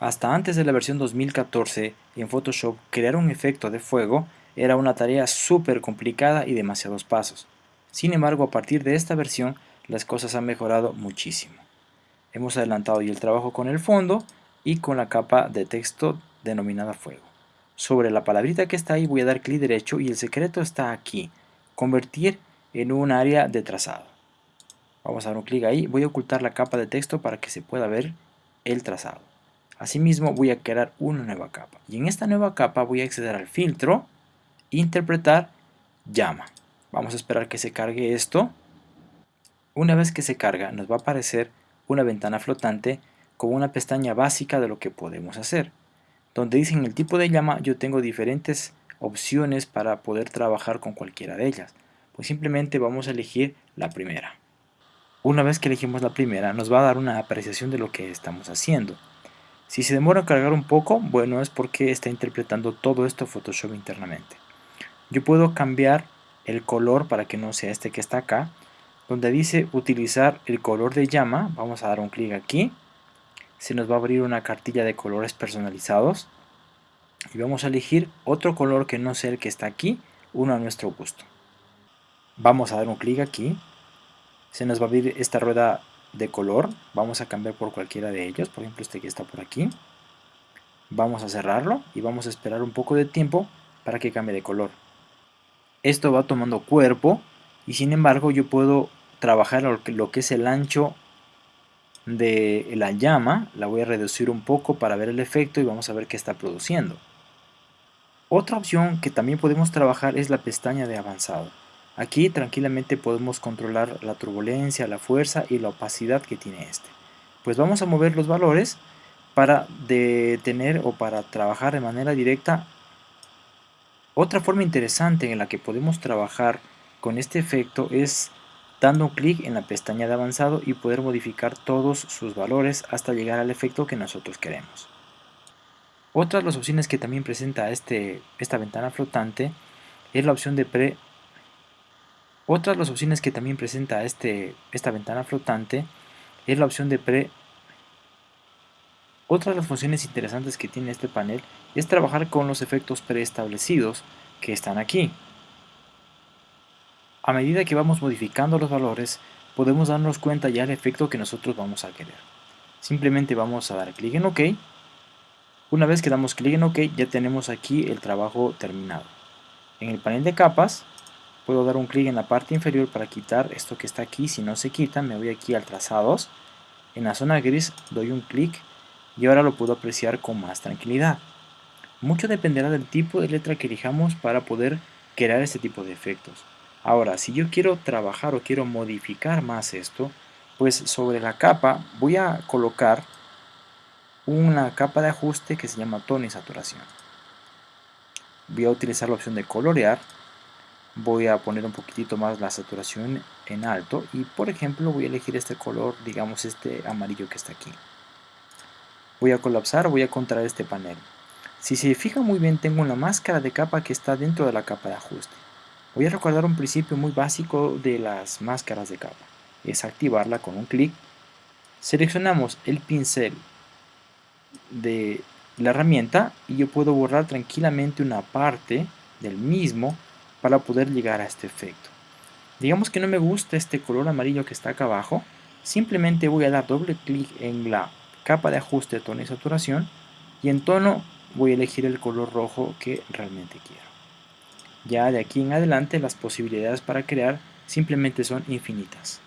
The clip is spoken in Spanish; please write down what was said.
Hasta antes de la versión 2014, en Photoshop, crear un efecto de fuego era una tarea súper complicada y demasiados pasos. Sin embargo, a partir de esta versión, las cosas han mejorado muchísimo. Hemos adelantado ya el trabajo con el fondo y con la capa de texto denominada fuego. Sobre la palabrita que está ahí voy a dar clic derecho y el secreto está aquí, convertir en un área de trazado. Vamos a dar un clic ahí, voy a ocultar la capa de texto para que se pueda ver el trazado. Asimismo voy a crear una nueva capa. Y en esta nueva capa voy a acceder al filtro, interpretar, llama. Vamos a esperar que se cargue esto. Una vez que se carga nos va a aparecer una ventana flotante con una pestaña básica de lo que podemos hacer. Donde dicen el tipo de llama yo tengo diferentes opciones para poder trabajar con cualquiera de ellas. Pues simplemente vamos a elegir la primera. Una vez que elegimos la primera nos va a dar una apreciación de lo que estamos haciendo. Si se demora en cargar un poco, bueno, es porque está interpretando todo esto Photoshop internamente. Yo puedo cambiar el color para que no sea este que está acá. Donde dice utilizar el color de llama, vamos a dar un clic aquí. Se nos va a abrir una cartilla de colores personalizados. Y vamos a elegir otro color que no sea el que está aquí, uno a nuestro gusto. Vamos a dar un clic aquí. Se nos va a abrir esta rueda de color, vamos a cambiar por cualquiera de ellos, por ejemplo este que está por aquí. Vamos a cerrarlo y vamos a esperar un poco de tiempo para que cambie de color. Esto va tomando cuerpo y sin embargo yo puedo trabajar lo que es el ancho de la llama, la voy a reducir un poco para ver el efecto y vamos a ver qué está produciendo. Otra opción que también podemos trabajar es la pestaña de avanzado. Aquí tranquilamente podemos controlar la turbulencia, la fuerza y la opacidad que tiene este. Pues vamos a mover los valores para detener o para trabajar de manera directa. Otra forma interesante en la que podemos trabajar con este efecto es dando un clic en la pestaña de avanzado y poder modificar todos sus valores hasta llegar al efecto que nosotros queremos. Otra de las opciones que también presenta este, esta ventana flotante es la opción de pre otra de las opciones que también presenta este, esta ventana flotante es la opción de pre. Otra de las funciones interesantes que tiene este panel es trabajar con los efectos preestablecidos que están aquí. A medida que vamos modificando los valores, podemos darnos cuenta ya del efecto que nosotros vamos a querer. Simplemente vamos a dar clic en OK. Una vez que damos clic en OK, ya tenemos aquí el trabajo terminado. En el panel de capas, puedo dar un clic en la parte inferior para quitar esto que está aquí, si no se quita me voy aquí al trazados, en la zona gris doy un clic y ahora lo puedo apreciar con más tranquilidad. Mucho dependerá del tipo de letra que elijamos para poder crear este tipo de efectos. Ahora, si yo quiero trabajar o quiero modificar más esto, pues sobre la capa voy a colocar una capa de ajuste que se llama tono y saturación. Voy a utilizar la opción de colorear voy a poner un poquitito más la saturación en alto y por ejemplo voy a elegir este color, digamos este amarillo que está aquí. Voy a colapsar, voy a contraer este panel. Si se fija muy bien tengo una máscara de capa que está dentro de la capa de ajuste. Voy a recordar un principio muy básico de las máscaras de capa. Es activarla con un clic. Seleccionamos el pincel de la herramienta y yo puedo borrar tranquilamente una parte del mismo para poder llegar a este efecto. Digamos que no me gusta este color amarillo que está acá abajo, simplemente voy a dar doble clic en la capa de ajuste de tono y saturación y en tono voy a elegir el color rojo que realmente quiero. Ya de aquí en adelante las posibilidades para crear simplemente son infinitas.